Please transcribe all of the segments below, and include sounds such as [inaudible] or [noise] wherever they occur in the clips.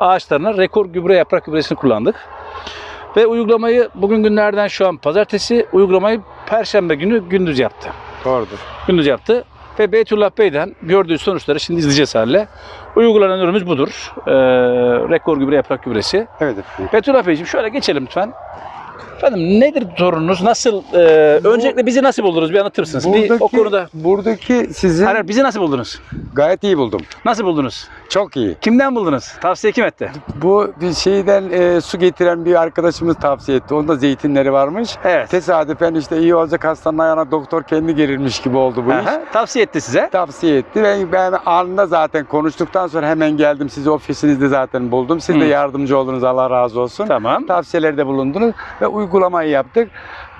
ağaçlarına rekor gübre yaprak gübresini kullandık. Ve uygulamayı bugün günlerden şu an pazartesi uygulamayı perşembe günü gündüz yaptı. Doğrudur. Gündüz yaptı. Ve Beytullah Bey'den gördüğü sonuçları şimdi izleyeceğiz halle. Uygulanan ürünümüz budur. Ee, rekor gübre yaprak gübresi. Evet efendim. Beytullah Beyciğim şöyle geçelim lütfen. Efendim nedir sorununuz? Nasıl? e, öncelikle bizi nasıl buldunuz? Bir anlatır mısınız? bir o konuda. buradaki sizin Hayır, hayır, bizi nasıl buldunuz? gayet iyi buldum. Nasıl buldunuz? Çok iyi. Kimden buldunuz? Tavsiye kim etti? Bu bir şeyden e, su getiren bir arkadaşımız tavsiye etti. Onda zeytinleri varmış. Evet. Tesadüfen işte iyi olacak hastanın ayağına doktor kendi girilmiş gibi oldu bu iş. Aha, tavsiye etti size. Tavsiye etti ve ben anında zaten konuştuktan sonra hemen geldim. Sizi ofisinizde zaten buldum. Siz de Hı. yardımcı oldunuz Allah razı olsun. Tamam. Tavsiyelerde bulundunuz ve uygulamayı yaptık.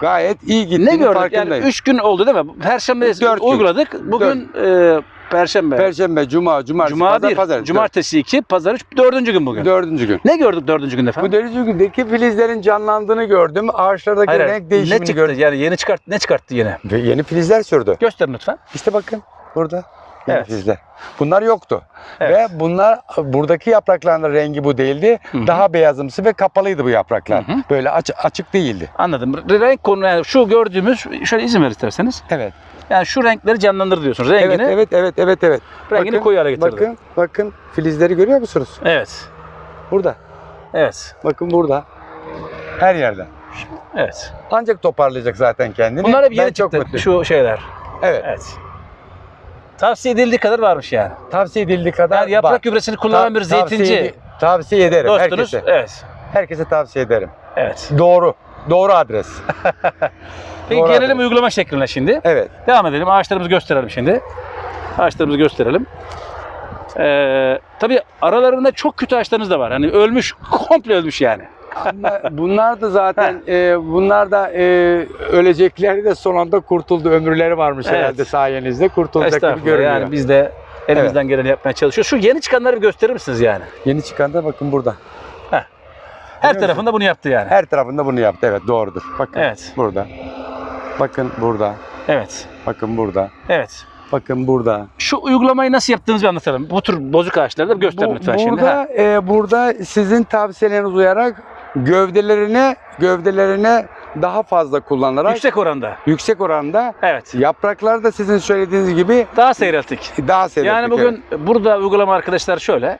Gayet iyi gitti. Ne gördük? Yani farkındayım. 3 gün oldu değil mi? Perşembe Dört gün. uyguladık. Bugün e, Perşembe. Perşembe, Cuma, Cumartesi, Cuma Pazar, 1, Pazar. Cumartesi 2, Pazar 3, dördüncü gün bugün. Dördüncü gün. Ne gördük dördüncü gün efendim? Bu dördüncü gündeki filizlerin canlandığını gördüm. Ağaçlardaki Hayır, hayır. renk ne değişimini çıktı? gördüm. Yani yeni çıkart ne çıkarttı yine? Ve yeni filizler sürdü. Gösterin lütfen. İşte bakın burada. Yeni Evet. Bunlar yoktu. Evet. Ve bunlar buradaki yaprakların rengi bu değildi. Hı hı. Daha beyazımsı ve kapalıydı bu yapraklar. Hı hı. Böyle aç- açık değildi. Anladım. Renk konu yani şu gördüğümüz şöyle izin ver isterseniz. Evet. Yani şu renkleri canlandır diyorsunuz. Rengini, Evet, evet, evet, evet, evet. rengini Bakın, koyu hale getirdi. Bakın, bakın filizleri görüyor musunuz? Evet. Burada. Evet. Bakın burada. Her yerde. Evet. Ancak toparlayacak zaten kendini. Bunlar hep ben yeni çok çıktı. mutluyum. Şu şeyler. Evet. Evet. Tavsiye edildiği kadar varmış yani. Tavsiye edildiği kadar Yani yaprak var. gübresini kullanan bir zeytinci Tavsiye, tavsiye ederim dostunuz. herkese. Evet. Herkese tavsiye ederim. Evet. Doğru. Doğru adres. [laughs] Peki Doğru gelelim adres. uygulama şekline şimdi. Evet. Devam edelim. Ağaçlarımızı gösterelim şimdi. Ağaçlarımızı gösterelim. Ee, tabii aralarında çok kötü ağaçlarınız da var. Hani ölmüş, [laughs] komple ölmüş yani. Bunlar, da zaten e, bunlar da e, ölecekleri de son anda kurtuldu. Ömürleri varmış Evet. herhalde sayenizde. Kurtulacak gibi görünüyor. Yani biz de elimizden geleni yapmaya çalışıyoruz. Şu yeni çıkanları bir gösterir misiniz yani? Yeni çıkan da bakın burada. Her Biliyor tarafında bunu yaptı yani. Her tarafında bunu yaptı. Evet doğrudur. Bakın Evet. burada. Bakın burada. Evet. Bakın burada. Evet. Bakın burada. Şu uygulamayı nasıl yaptığımızı bir anlatalım. Bu tür bozuk ağaçları da bir gösterin Bu- lütfen şimdi. Ha. burada e, burada sizin tavsiyeleriniz uyarak gövdelerine gövdelerine daha fazla kullanarak yüksek, Yüksek oranda. oranda Evet. yapraklar da sizin söylediğiniz gibi Daha seyrelttik. daha seyrettik. Yani bugün burada uygulama arkadaşlar şöyle.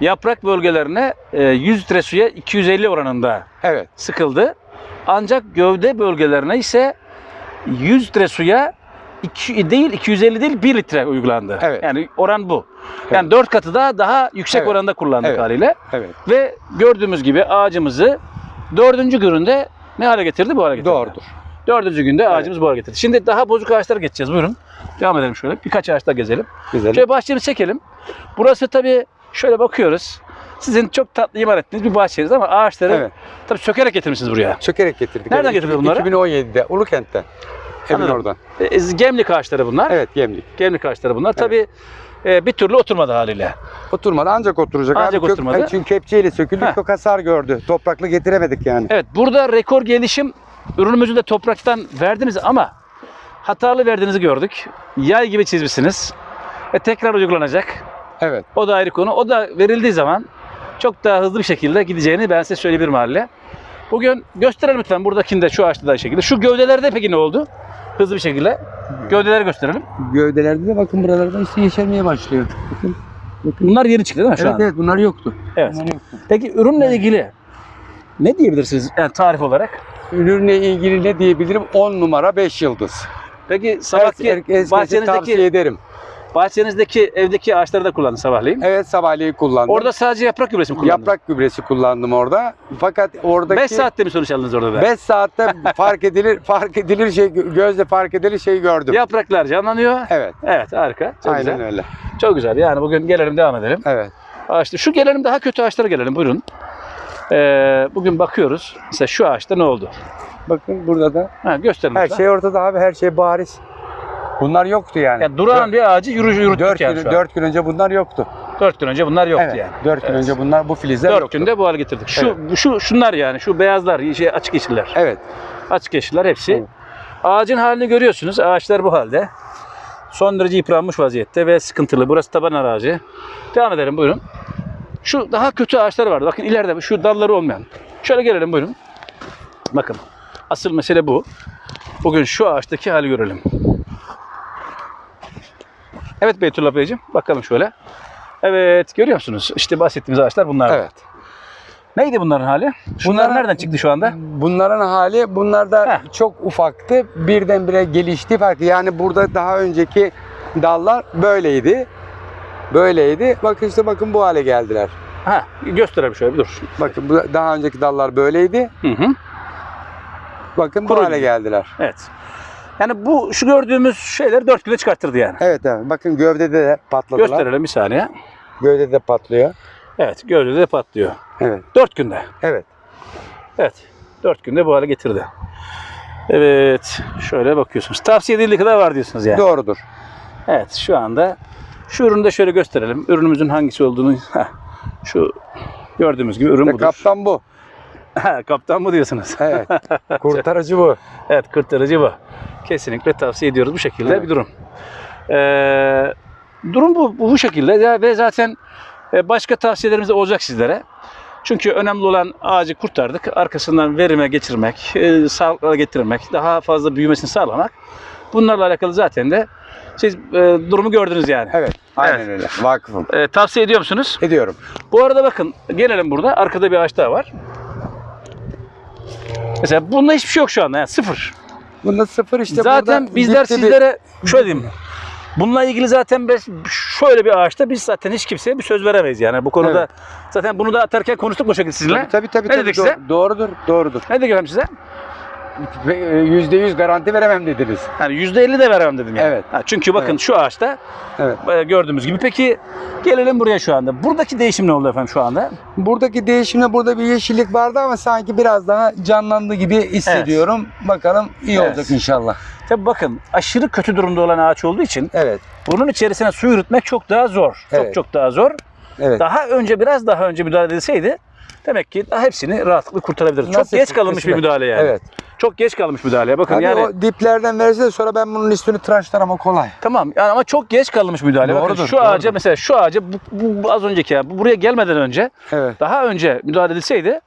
Yaprak bölgelerine e, 100 litre suya 250 oranında evet. sıkıldı. Ancak gövde bölgelerine ise 100 litre suya 2 değil 250 değil 1 litre uygulandı. Evet. Yani oran bu. Yani 4 katı da daha yüksek Evet. oranda kullandık Evet. haliyle. Evet. Ve gördüğümüz gibi ağacımızı dördüncü gününde ne hale getirdi? Bu hale getirdi. Doğrudur. Dördüncü günde ağacımız bu hale getirdi. Şimdi daha bozuk ağaçlara geçeceğiz. Buyurun. Devam edelim şöyle. Birkaç ağaçta gezelim. Güzel. Şöyle bahçemizi çekelim. Burası tabii şöyle bakıyoruz. Sizin çok tatlı imar ettiğiniz bir bahçeniz ama ağaçları Evet. tabii sökerek getirmişsiniz buraya. Çökerek getirdik. Nereden Evet, bunları? 2017'de Ulukent'ten. Evin Anladım. oradan. E, gemlik ağaçları bunlar. Evet gemlik. Gemlik ağaçları bunlar. Tabii e, bir türlü oturmadı haliyle. Oturmadı ancak oturacak. Ancak kök- oturmadı. çünkü kepçeyle söküldü. Heh. Çok hasar gördü. Toprakla getiremedik yani. Evet burada rekor gelişim ürünümüzü de topraktan verdiniz ama hatalı verdiğinizi gördük. Yay gibi çizmişsiniz. Ve tekrar uygulanacak. Evet. O da ayrı konu. O da verildiği zaman çok daha hızlı bir şekilde gideceğini ben size söyleyebilirim haliyle. Bugün gösterelim lütfen buradakinde şu ağaçta da aynı şekilde. Şu gövdelerde peki ne oldu? Hızlı bir şekilde. Gövdeleri gösterelim. Gövdelerde de bakın buralarda işte yeşermeye başlıyor. Bakın. Bunlar yeni çıktı değil mi şu evet an? evet bunlar yoktu. Evet. Bunlar yoktu. Peki ürünle ilgili ne diyebilirsiniz yani tarif olarak? Ürünle ilgili ne diyebilirim? 10 numara 5 yıldız. Peki sabahki herkese bahçenizdeki tavsiye ederim. Bahçenizdeki evdeki ağaçları da kullandın sabahleyin. Evet sabahleyin kullandım. Orada sadece yaprak gübresi mi kullandın? yaprak gübresi kullandım orada. Fakat oradaki 5 saatte mi sonuç aldınız orada da? 5 saatte fark edilir [laughs] fark edilir şey gözle fark edilir şey gördüm. Yapraklar canlanıyor. Evet. Evet harika. Çok aynen güzel. öyle. Çok güzel. Yani bugün gelelim devam edelim. Evet. Ağaçta. Şu gelelim daha kötü ağaçlara gelelim. Buyurun. Ee, bugün bakıyoruz. Mesela şu ağaçta ne oldu? Bakın burada da Ha, gösterin her lütfen. şey ortada abi her şey bariz. Bunlar yoktu yani. Yani durağan bir ağacı yürü, yürüttük 4 yani gün, şu an. 4 gün önce bunlar yoktu. 4 gün önce bunlar yoktu evet. yani. 4 gün Evet. önce bunlar bu filizler 4 yoktu. günde bu hale getirdik. Şu, Evet. şu şunlar yani şu beyazlar, şey, açık yeşiller. Evet. Açık yeşiller hepsi. Evet. Ağacın halini görüyorsunuz. Ağaçlar bu halde. Son derece yıpranmış vaziyette ve sıkıntılı. Burası taban arazi. Devam edelim buyurun. Şu daha kötü ağaçlar vardı. Bakın ileride şu dalları olmayan. Şöyle gelelim buyurun. Bakın. Asıl mesele bu. Bugün şu ağaçtaki hali görelim. Evet Beytullah Beyciğim. Bakalım şöyle. Evet görüyor musunuz? İşte bahsettiğimiz ağaçlar bunlar. Evet. Neydi bunların hali? Şunlar Bunlara- nereden çıktı şu anda? Bunların hali bunlar da Heh. çok ufaktı. Birdenbire gelişti farklı. Yani burada daha önceki dallar böyleydi. Böyleydi. Bakın işte bakın bu hale geldiler. Ha, gösterelim şöyle bir dur. Bakın bu daha önceki dallar böyleydi. Hı hı. Bakın bu Kuru hale gibi. geldiler. Evet. Yani bu şu gördüğümüz şeyleri dört güne çıkarttırdı yani. Evet evet. Bakın gövdede de patladılar. Gösterelim bir saniye. Gövdede de patlıyor. Evet, gövdede de patlıyor. Evet. Dört günde. Evet. Evet. Dört günde bu hale getirdi. Evet. Şöyle bakıyorsunuz. Tavsiye edildiği kadar var diyorsunuz yani. Doğrudur. Evet. Şu anda şu ürünü de şöyle gösterelim. Ürünümüzün hangisi olduğunu. Şu gördüğümüz gibi ürün Ve budur. kaptan bu. [laughs] Kaptan mı diyorsunuz? Evet. [laughs] Kurtarıcı bu. Evet kurtarıcı bu. Kesinlikle tavsiye ediyoruz bu şekilde Evet. bir durum. Ee, durum bu, bu, bu şekilde ve zaten e, başka tavsiyelerimiz de olacak sizlere. Çünkü önemli olan ağacı kurtardık. Arkasından verime geçirmek, e, sağlıkla getirmek, daha fazla büyümesini sağlamak. Bunlarla alakalı zaten de siz e, durumu gördünüz yani. Evet. Aynen Evet. öyle. Vakıfım. E, tavsiye ediyor musunuz? Ediyorum. Bu arada bakın gelelim burada. Arkada bir ağaç daha var. Mesela bunda hiçbir şey yok şu anda. Yani sıfır. Bunda sıfır işte zaten bizler bir- sizlere şöyle diyeyim. Bununla ilgili zaten biz şöyle bir ağaçta biz zaten hiç kimseye bir söz veremeyiz yani. Bu konuda Evet. zaten bunu da atarken konuştuk bu şekilde sizinle. Tabii tabii tabii. Ne tabii. dedik Do- size? Doğrudur. Doğrudur. Ne dedim efendim size? Ve, e, Yüzde yüz garanti veremem dediniz. Yani %50 de veremem dedim yani. Evet. Ha, çünkü bakın Evet. şu ağaçta Evet. e, gördüğümüz gibi. Peki gelelim buraya şu anda. Buradaki değişim ne oldu efendim şu anda? Buradaki değişimde burada bir yeşillik vardı ama sanki biraz daha canlandı gibi hissediyorum. Bakalım iyi Evet. olacak inşallah. Tabii bakın aşırı kötü durumda olan ağaç olduğu için Evet. bunun içerisine su yürütmek çok daha zor. Çok Evet. çok daha zor. Evet. Daha önce biraz daha önce müdahale edilseydi demek ki daha hepsini rahatlıkla kurtarabiliriz. Çok Nasip, geç kalınmış bir müdahale yani. Evet. Çok geç kalmış müdahaleye. Bakın Tabii yani o diplerden verse de sonra ben bunun üstünü tıraşlarım o kolay. tamam yani ama çok geç kalmış müdahale. Bakın Doğrudur, şu ağaca doğrudur. mesela şu ağaca bu, bu- bu az önceki ya bu buraya gelmeden önce Evet. daha önce müdahale edilseydi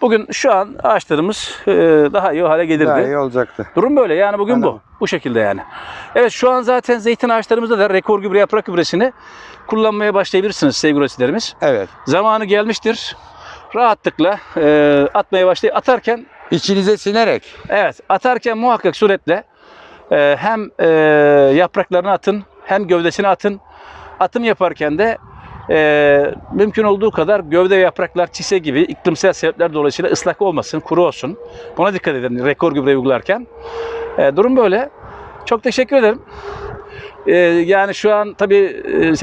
bugün şu an ağaçlarımız e, daha iyi hale gelirdi. Daha iyi olacaktı. Durum böyle yani bugün Anladım. bu. Bu şekilde yani. Evet şu an zaten zeytin ağaçlarımızda da rekor gübre yaprak gübresini kullanmaya başlayabilirsiniz sevgili üreticilerimiz. Evet. Zamanı gelmiştir. Rahatlıkla e, atmaya başlayın. Atarken İçinize sinerek. evet atarken muhakkak suretle e, hem e, yapraklarını atın hem gövdesini atın. Atım yaparken de e, mümkün olduğu kadar gövde ve yapraklar çise gibi iklimsel sebepler dolayısıyla ıslak olmasın, kuru olsun. Buna dikkat edin rekor gübre uygularken. E, durum böyle. Çok teşekkür ederim. E, yani şu an tabii e,